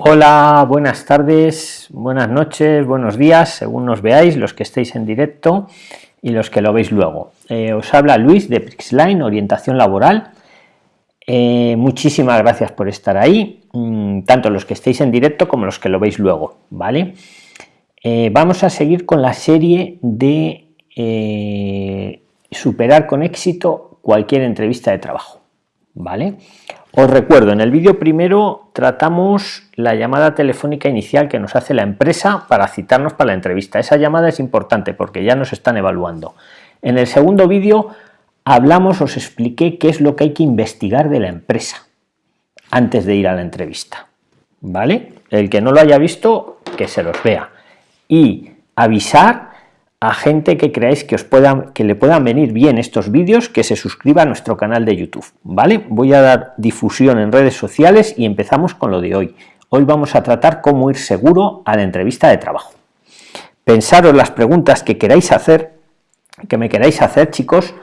Hola, buenas tardes, buenas noches, buenos días, según nos veáis, los que estéis en directo y los que lo veis luego. Eh, os habla Luis de Prixline, orientación laboral. Eh, muchísimas gracias por estar ahí, mm, tanto los que estéis en directo como los que lo veis luego, ¿vale? Eh, vamos a seguir con la serie de superar con éxito cualquier entrevista de trabajo, ¿vale? Os recuerdo, en el vídeo primero tratamos la llamada telefónica inicial que nos hace la empresa para citarnos para la entrevista. Esa llamada es importante porque ya nos están evaluando. En el segundo vídeo hablamos, os expliqué qué es lo que hay que investigar de la empresa antes de ir a la entrevista. ¿Vale? El que no lo haya visto, que se los vea. Y avisar a gente que creáis que os puedan que le puedan venir bien estos vídeos que se suscriba a nuestro canal de youtube vale voy a dar difusión en redes sociales y empezamos con lo de hoy. Hoy vamos a tratar cómo ir seguro a la entrevista de trabajo. Pensaros las preguntas que queráis hacer que me queráis hacer chicos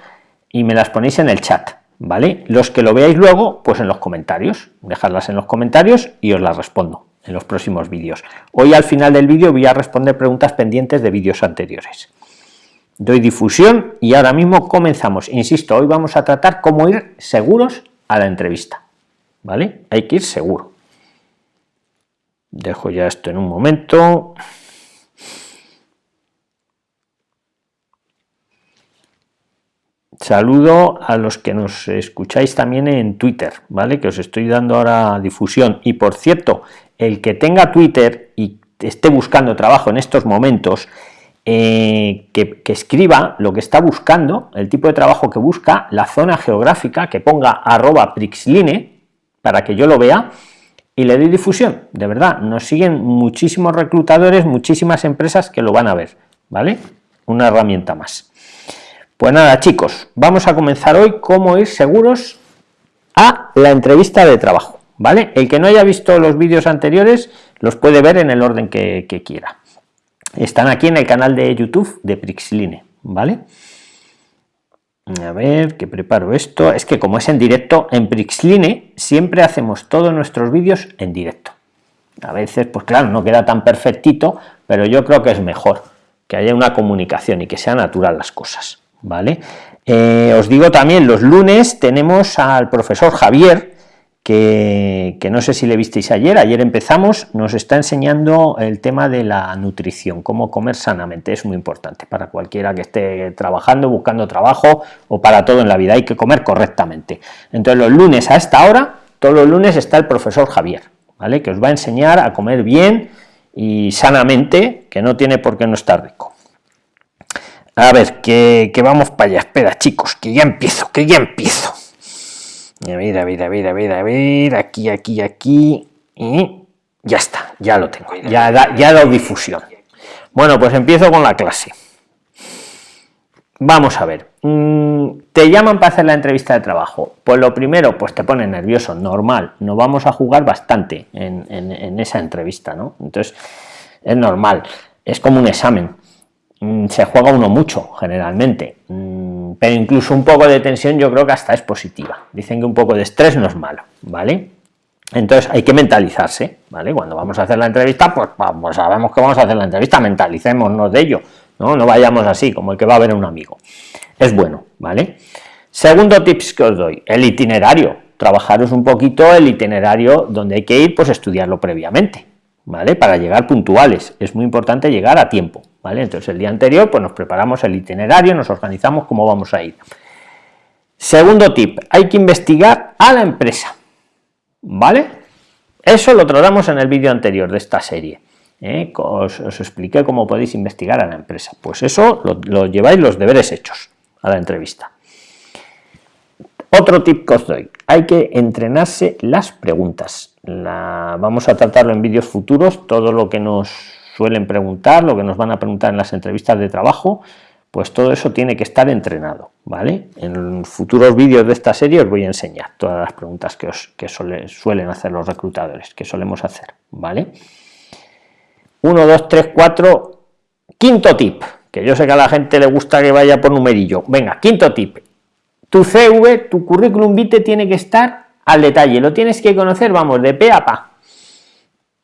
y me las ponéis en el chat vale los que lo veáis luego pues en los comentarios. Dejadlas en los comentarios y os las respondo en los próximos vídeos. Hoy al final del vídeo voy a responder preguntas pendientes de vídeos anteriores. Doy difusión y ahora mismo comenzamos. Insisto, hoy vamos a tratar cómo ir seguros a la entrevista. ¿Vale? Hay que ir seguro. Dejo ya esto en un momento. Saludo a los que nos escucháis también en Twitter, ¿vale? Que os estoy dando ahora difusión. Y por cierto, el que tenga Twitter y esté buscando trabajo en estos momentos, eh, que, escriba lo que está buscando, el tipo de trabajo que busca, la zona geográfica, que ponga arroba prixline para que yo lo vea y le doy difusión. De verdad, nos siguen muchísimos reclutadores, muchísimas empresas que lo van a ver, ¿vale? Una herramienta más. Pues nada, chicos, vamos a comenzar hoy cómo ir seguros a la entrevista de trabajo. ¿Vale? El que no haya visto los vídeos anteriores los puede ver en el orden que, quiera. Están aquí en el canal de YouTube de Prixline, ¿vale? A ver, que preparo esto. Es que como es en directo, en Prixline siempre hacemos todos nuestros vídeos en directo. A veces, pues claro, no queda tan perfectito, pero yo creo que es mejor que haya una comunicación y que sea natural las cosas, ¿vale? Eh, os digo también, los lunes tenemos al profesor Javier, que, no sé si le visteis ayer, ayer empezamos, nos está enseñando el tema de la nutrición, cómo comer sanamente, es muy importante para cualquiera que esté trabajando, buscando trabajo o para todo en la vida, hay que comer correctamente. Entonces los lunes a esta hora, todos los lunes está el profesor Javier, ¿vale? que os va a enseñar a comer bien y sanamente, que no tiene por qué no estar rico. A ver, que, que vamos para allá, espera chicos, que ya empiezo, que ya empiezo. A ver, a ver, a ver, a ver, a ver, aquí, aquí, aquí, y ya está, ya lo tengo, ya, da, ya difusión. Bueno, pues empiezo con la clase. Vamos a ver, mm, te llaman para hacer la entrevista de trabajo. Pues lo primero, pues te pone nervioso, normal. No vamos a jugar bastante en, en esa entrevista, ¿no? Entonces, es normal, es como un examen. Mm, se juega uno mucho, generalmente. Pero incluso un poco de tensión yo creo que hasta es positiva. Dicen que un poco de estrés no es malo, ¿vale? Entonces hay que mentalizarse, ¿vale? Cuando vamos a hacer la entrevista, pues vamos, sabemos que vamos a hacer la entrevista, mentalicémonos de ello, ¿no? No vayamos así, como el que va a ver a un amigo. Es bueno, ¿vale? Segundo tips que os doy, el itinerario. Trabajaros un poquito el itinerario donde hay que ir, pues estudiarlo previamente, ¿vale? Para llegar puntuales. Es muy importante llegar a tiempo, entonces el día anterior pues nos preparamos el itinerario, nos organizamos cómo vamos a ir. Segundo tip, hay que investigar a la empresa, ¿vale? Eso lo tratamos en el vídeo anterior de esta serie. ¿eh? Os, expliqué cómo podéis investigar a la empresa. Pues eso lo, lleváis los deberes hechos a la entrevista. Otro tip que os doy, hay que entrenarse las preguntas. vamos a tratarlo en vídeos futuros, todo lo que nos suelen preguntar, lo que nos van a preguntar en las entrevistas de trabajo, pues todo eso tiene que estar entrenado, ¿vale? En futuros vídeos de esta serie os voy a enseñar todas las preguntas que, os, que suelen hacer los reclutadores, que solemos hacer, ¿vale? 1, 2, 3, 4, quinto tip, que yo sé que a la gente le gusta que vaya por numerillo. Venga, quinto tip, tu CV, tu currículum vitae tiene que estar al detalle, lo tienes que conocer, vamos, de pe a pa,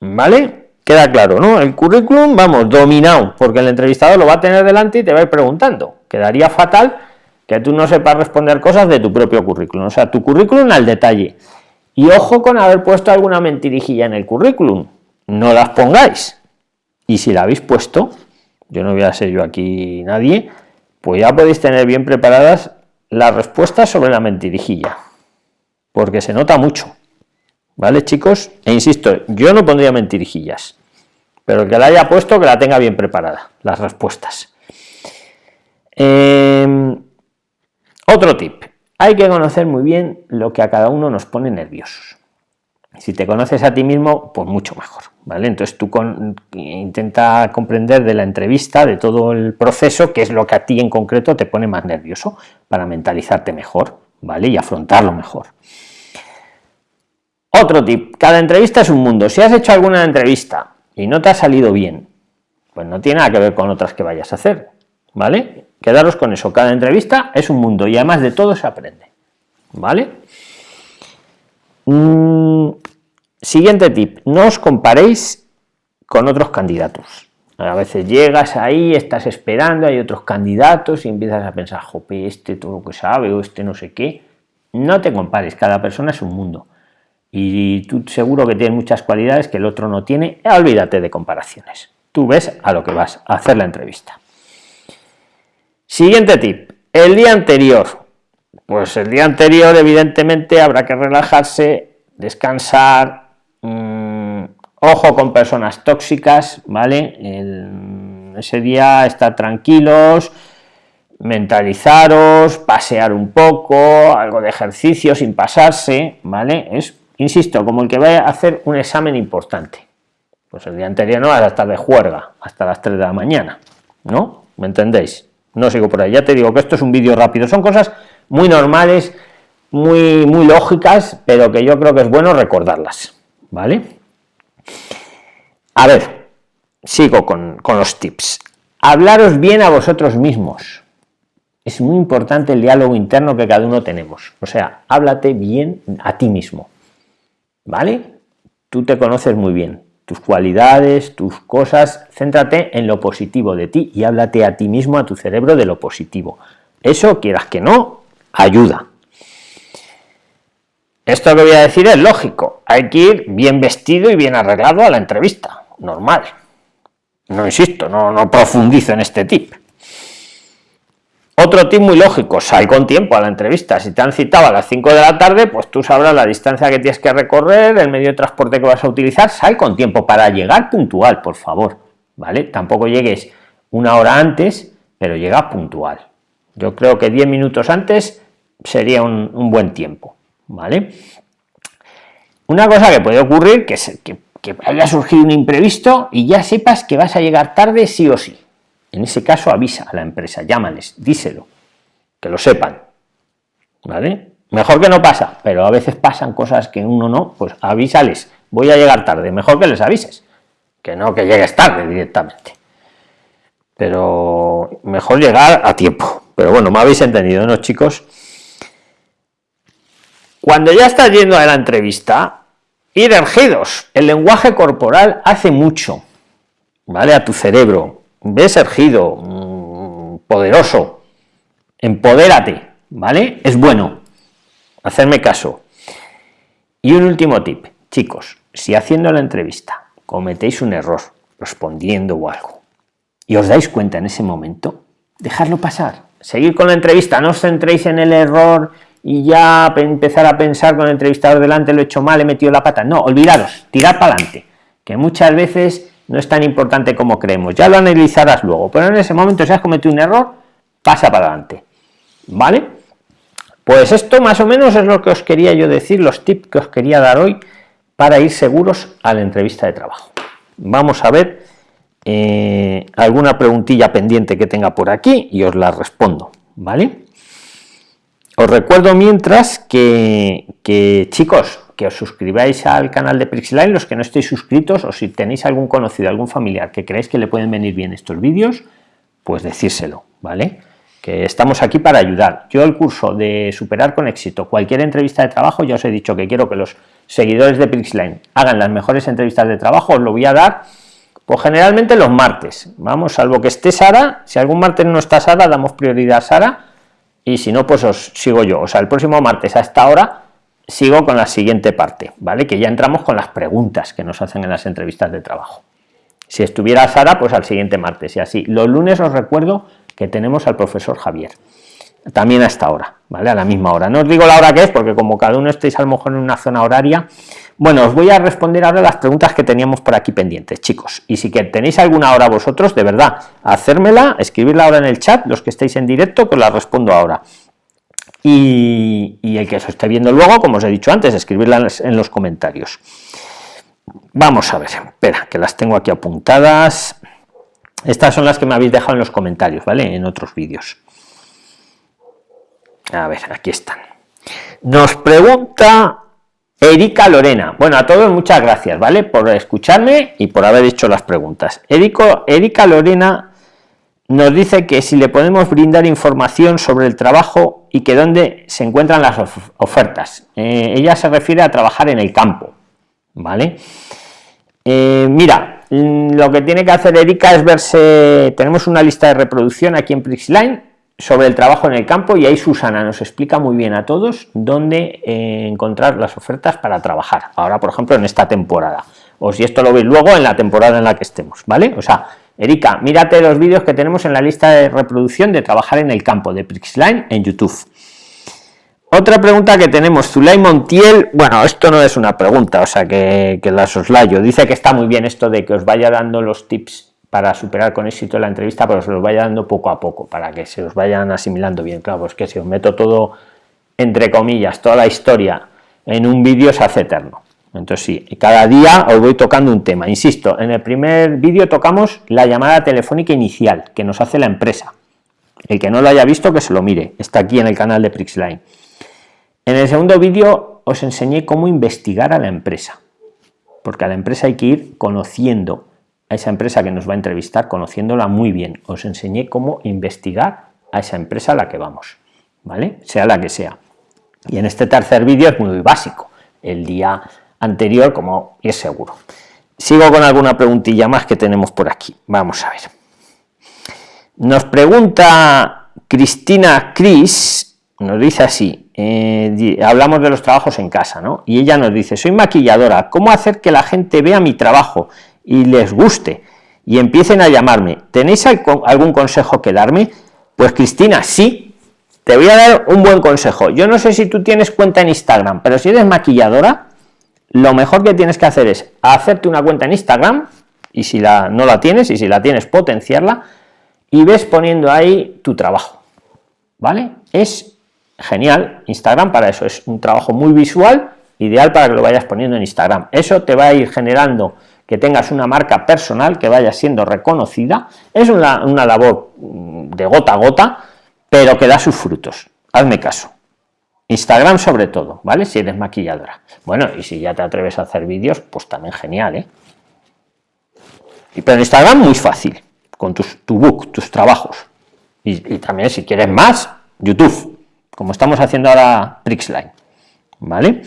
¿Vale? Queda claro, ¿no? El currículum, vamos, dominado, porque el entrevistador lo va a tener delante y te va a ir preguntando. Quedaría fatal que tú no sepas responder cosas de tu propio currículum. O sea, tu currículum al detalle. Y ojo con haber puesto alguna mentirijilla en el currículum. No las pongáis. Y si la habéis puesto, yo no voy a ser yo aquí nadie, pues ya podéis tener bien preparadas las respuestas sobre la mentirijilla. Porque se nota mucho. ¿Vale, chicos? E insisto, yo no pondría mentirijillas, pero que la haya puesto, que la tenga bien preparada, las respuestas. Em, otro tip, hay que conocer muy bien lo que a cada uno nos pone nerviosos. Si te conoces a ti mismo, pues mucho mejor, ¿vale? Entonces tú intenta comprender de la entrevista, de todo el proceso, qué es lo que a ti en concreto te pone más nervioso, para mentalizarte mejor, ¿vale? Y afrontarlo mejor. Otro tip, cada entrevista es un mundo. Si has hecho alguna entrevista y no te ha salido bien, pues no tiene nada que ver con otras que vayas a hacer, ¿vale? Quedaros con eso, cada entrevista es un mundo y además de todo se aprende, ¿vale? Mm, siguiente tip, no os comparéis con otros candidatos. A veces llegas ahí, estás esperando, hay otros candidatos y empiezas a pensar, jope, este todo lo que sabe o este no sé qué. No te compares, cada persona es un mundo y tú seguro que tienes muchas cualidades que el otro no tiene, olvídate de comparaciones. Tú ves a lo que vas a hacer la entrevista. Siguiente tip, el día anterior. Pues el día anterior evidentemente habrá que relajarse, descansar, mm, ojo con personas tóxicas, ¿vale? ese día estar tranquilos, mentalizaros, pasear un poco, algo de ejercicio sin pasarse, ¿vale? Es insisto, como el que vaya a hacer un examen importante. Pues el día anterior no vas a estar de juerga hasta las 3 de la mañana, ¿no? ¿Me entendéis? No sigo por ahí, ya te digo que esto es un vídeo rápido, son cosas muy normales, muy, muy lógicas, pero que yo creo que es bueno recordarlas, ¿vale? A ver, sigo con, con los tips. Hablaros bien a vosotros mismos. Es muy importante el diálogo interno que cada uno tenemos. O sea, háblate bien a ti mismo. ¿Vale? Tú te conoces muy bien, tus cualidades, tus cosas, céntrate en lo positivo de ti y háblate a ti mismo, a tu cerebro de lo positivo. Eso, quieras que no, ayuda. Esto que voy a decir es lógico, hay que ir bien vestido y bien arreglado a la entrevista, normal. No insisto, no, no profundizo en este tip. Otro tip muy lógico, sal con tiempo a la entrevista. Si te han citado a las 5 de la tarde, pues tú sabrás la distancia que tienes que recorrer, el medio de transporte que vas a utilizar, sal con tiempo para llegar puntual, por favor, ¿vale? Tampoco llegues una hora antes, pero llega puntual. Yo creo que 10 minutos antes sería un, buen tiempo, ¿vale? Una cosa que puede ocurrir, que, que haya surgido un imprevisto y ya sepas que vas a llegar tarde sí o sí. En ese caso avisa a la empresa, llámales, díselo, que lo sepan. ¿Vale? Mejor que no pasa, pero a veces pasan cosas que uno no, pues avísales, voy a llegar tarde, mejor que les avises, que no que llegues tarde directamente. Pero mejor llegar a tiempo. Pero bueno, me habéis entendido, ¿no, chicos? Cuando ya estás yendo a la entrevista, ir ergidos. El lenguaje corporal hace mucho, ¿vale? A tu cerebro, ves ergido, mm, poderoso, empodérate, ¿vale? Es bueno, hacerme caso. Y un último tip, chicos, si haciendo la entrevista cometéis un error respondiendo o algo y os dais cuenta en ese momento, dejarlo pasar, seguir con la entrevista, no os centréis en el error y ya empezar a pensar con el entrevistador delante, lo he hecho mal, he metido la pata, no, olvidaros, tirad para adelante, que muchas veces no es tan importante como creemos, ya lo analizarás luego, pero en ese momento si has cometido un error, pasa para adelante, ¿vale? Pues esto más o menos es lo que os quería yo decir, los tips que os quería dar hoy para ir seguros a la entrevista de trabajo. Vamos a ver eh, alguna preguntilla pendiente que tenga por aquí y os la respondo, ¿vale? Os recuerdo mientras que, que chicos, que os suscribáis al canal de Prixline, los que no estéis suscritos, o si tenéis algún conocido, algún familiar que creéis que le pueden venir bien estos vídeos, pues decírselo, ¿vale? que estamos aquí para ayudar. Yo el curso de superar con éxito cualquier entrevista de trabajo, ya os he dicho que quiero que los seguidores de Prixline hagan las mejores entrevistas de trabajo, os lo voy a dar, pues generalmente los martes, vamos, salvo que esté Sara, si algún martes no está Sara, damos prioridad a Sara, y si no, pues os sigo yo, o sea, el próximo martes a esta hora sigo con la siguiente parte, ¿vale? Que ya entramos con las preguntas que nos hacen en las entrevistas de trabajo. Si estuviera Sara, pues al siguiente martes y así. Los lunes os recuerdo que tenemos al profesor Javier. También a esta hora, ¿vale? A la misma hora. No os digo la hora que es, porque como cada uno estéis a lo mejor en una zona horaria. Bueno, os voy a responder ahora las preguntas que teníamos por aquí pendientes, chicos. Y si que tenéis alguna hora vosotros, de verdad, hacérmela, escribirla ahora en el chat, los que estéis en directo, que la respondo ahora. Y, el que os esté viendo luego, como os he dicho antes, escribirla en los comentarios. Vamos a ver, espera, que las tengo aquí apuntadas. Estas son las que me habéis dejado en los comentarios, ¿vale? En otros vídeos. A ver, aquí están. Nos pregunta Erika Lorena. Bueno, a todos muchas gracias, ¿vale? Por escucharme y por haber hecho las preguntas. Erika Lorena nos dice que si le podemos brindar información sobre el trabajo y que dónde se encuentran las ofertas. Eh, ella se refiere a trabajar en el campo, ¿vale? Eh, mira, mm, lo que tiene que hacer Erika es verse, tenemos una lista de reproducción aquí en Prixline sobre el trabajo en el campo y ahí Susana nos explica muy bien a todos dónde eh, encontrar las ofertas para trabajar. Ahora, por ejemplo, en esta temporada. O si esto lo veis luego en la temporada en la que estemos, ¿vale? O sea, Erika, mírate los vídeos que tenemos en la lista de reproducción de trabajar en el campo de Prixline en YouTube. Otra pregunta que tenemos, Zulay Montiel, bueno, esto no es una pregunta, o sea que, que la soslayo, dice que está muy bien esto de que os vaya dando los tips para superar con éxito la entrevista, pero se los vaya dando poco a poco, para que se os vayan asimilando bien, claro, pues que si os meto todo, entre comillas, toda la historia en un vídeo se hace eterno. Entonces sí, cada día os voy tocando un tema. Insisto, en el primer vídeo tocamos la llamada telefónica inicial que nos hace la empresa. El que no lo haya visto, que se lo mire. Está aquí en el canal de Prixline. En el segundo vídeo os enseñé cómo investigar a la empresa, porque a la empresa hay que ir conociendo a esa empresa que nos va a entrevistar, conociéndola muy bien. Os enseñé cómo investigar a esa empresa a la que vamos, ¿vale? Sea la que sea. Y en este tercer vídeo es muy básico. El día anterior, como es seguro. Sigo con alguna preguntilla más que tenemos por aquí. Vamos a ver. Nos pregunta Cristina Cris, nos dice así, eh, hablamos de los trabajos en casa, ¿no? Y ella nos dice, soy maquilladora, ¿cómo hacer que la gente vea mi trabajo y les guste y empiecen a llamarme? ¿Tenéis algún consejo que darme? Pues Cristina, sí, te voy a dar un buen consejo. Yo no sé si tú tienes cuenta en Instagram, pero si eres maquilladora, lo mejor que tienes que hacer es hacerte una cuenta en Instagram, y si la, no la tienes, y si la tienes, potenciarla, y ves poniendo ahí tu trabajo, ¿vale? Es genial, Instagram para eso, es un trabajo muy visual, ideal para que lo vayas poniendo en Instagram. Eso te va a ir generando que tengas una marca personal, que vaya siendo reconocida, es una, una labor mm, de gota a gota, pero que da sus frutos. Hazme caso. Instagram sobre todo, ¿vale? Si eres maquilladora. Bueno, y si ya te atreves a hacer vídeos, pues también genial, ¿eh? Pero en Instagram muy fácil, con tus, tu book, tus trabajos. Y, también si quieres más, YouTube, como estamos haciendo ahora Prixline, ¿vale?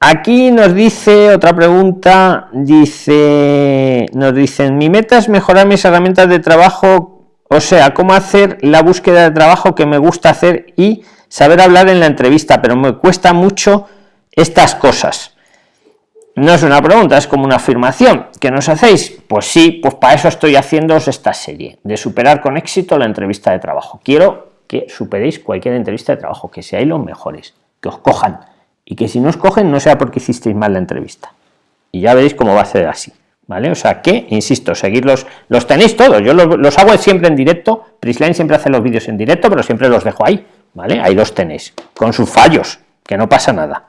Aquí nos dice otra pregunta, dice, nos dicen, mi meta es mejorar mis herramientas de trabajo, o sea, cómo hacer la búsqueda de trabajo que me gusta hacer y saber hablar en la entrevista, pero me cuesta mucho estas cosas. No es una pregunta, es como una afirmación. ¿Que nos hacéis? Pues sí, pues para eso estoy haciendo esta serie, de superar con éxito la entrevista de trabajo. Quiero que superéis cualquier entrevista de trabajo, que seáis los mejores, que os cojan, y que si no os cogen no sea porque hicisteis mal la entrevista. Y ya veréis cómo va a ser así. ¿Vale? O sea que, insisto, seguirlos, los tenéis todos, yo los, los hago siempre en directo, Prisline siempre hace los vídeos en directo, pero siempre los dejo ahí, ¿vale? Ahí los tenéis, con sus fallos, que no pasa nada.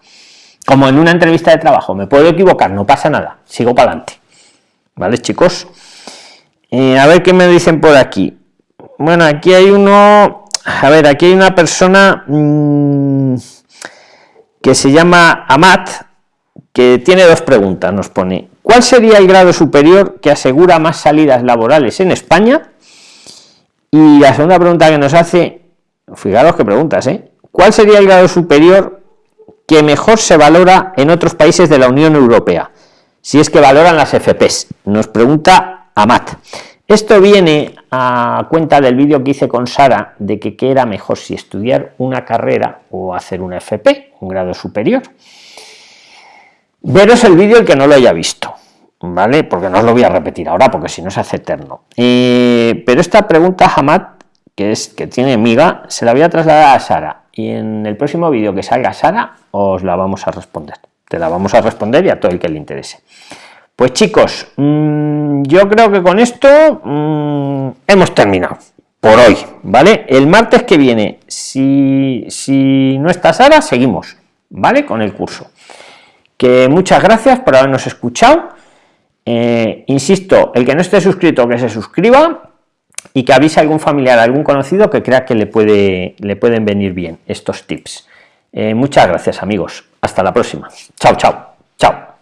Como en una entrevista de trabajo, me puedo equivocar, no pasa nada, sigo para adelante. ¿Vale, chicos? Eh, a ver qué me dicen por aquí. Bueno, aquí hay uno, a ver, aquí hay una persona mm, que se llama Amat, que tiene dos preguntas, nos pone, ¿cuál sería el grado superior que asegura más salidas laborales en España? Y la segunda pregunta que nos hace, fijaros qué preguntas, ¿eh? ¿Cuál sería el grado superior que mejor se valora en otros países de la Unión Europea? Si es que valoran las FPs. Nos pregunta Amat. Esto viene a cuenta del vídeo que hice con Sara de que qué era mejor si estudiar una carrera o hacer una FP, un grado superior. Veros el vídeo el que no lo haya visto, ¿vale? Porque no os lo voy a repetir ahora porque si no se hace eterno. Eh, pero esta pregunta, Hamad, que es que tiene miga, se la voy a trasladar a Sara y en el próximo vídeo que salga Sara os la vamos a responder. Te la vamos a responder y a todo el que le interese. Pues chicos, mm, yo creo que con esto mm, hemos terminado por hoy, ¿vale? El martes que viene, si, si no está Sara, seguimos, ¿vale? Con el curso. Que muchas gracias por habernos escuchado. Eh, insisto, el que no esté suscrito, que se suscriba y que avise a algún familiar, a algún conocido que crea que le, puede, le pueden venir bien estos tips. Eh, muchas gracias amigos. Hasta la próxima. Chao, chao. Chao.